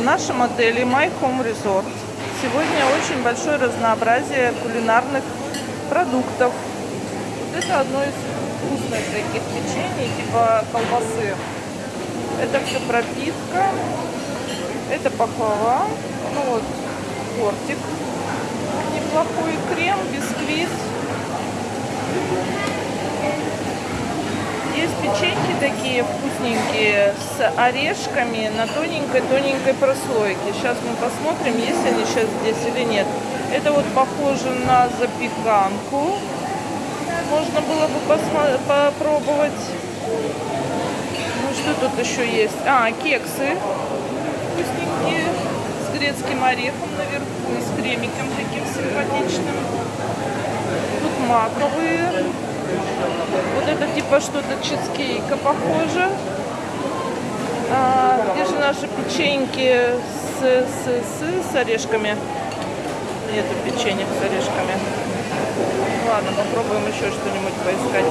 в нашем отеле My Home Resort сегодня очень большое разнообразие кулинарных продуктов. Вот это одно из вкусных таких печений, типа колбасы. Это все пропитка. Это пахлава. Ну вот, тортик. Неплохой крем, бисквит. Есть печеньки такие вкусненькие с орешками на тоненькой-тоненькой прослойке. Сейчас мы посмотрим, есть они сейчас здесь или нет. Это вот похоже на запеканку. Можно было бы попробовать. Ну, что тут еще есть? А, кексы вкусненькие с грецким орехом наверху и с кремиком таким симпатичным. Маковые. Вот это типа что-то чизкейка похоже. А, где же наши печеньки с, с, с, с орешками? Нету печенья с орешками. Ладно, попробуем еще что-нибудь поискать.